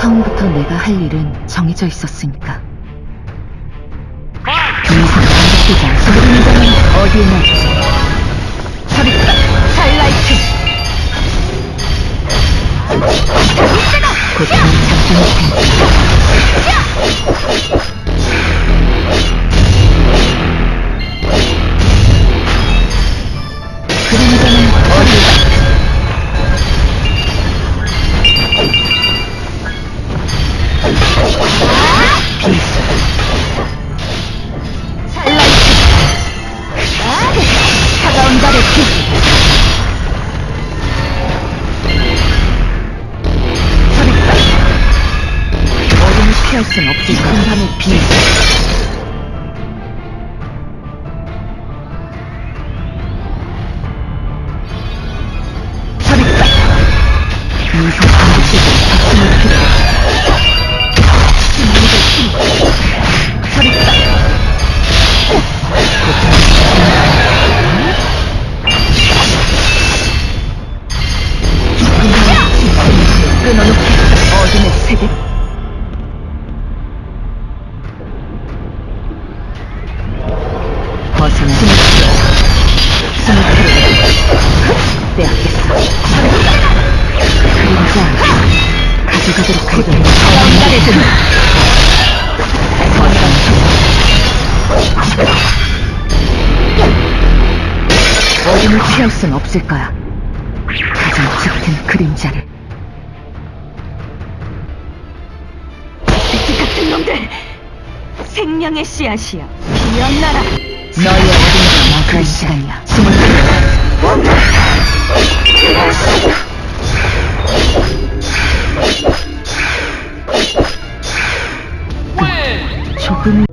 처음부터 내가 할 일은 정해져 있었으니까. 더 이상 반복되지 않습니다. 그림자는 어디에 나지? 서리가 하이라이트! 고통을 잠잠히 텐 그림자는 어디에 어둠을 피할 순 없지 큰 밤의 비수 세계? 벗어나 숨을 풀어 빼앗겠어 그림자 가져가도록 등 어둠을 피할 순 없을 거야. 가장 짙은 그림자를 놈들! 생명의 씨앗이야. 피어나라! 너의 어둠을 막을 시간이야 숨을 조금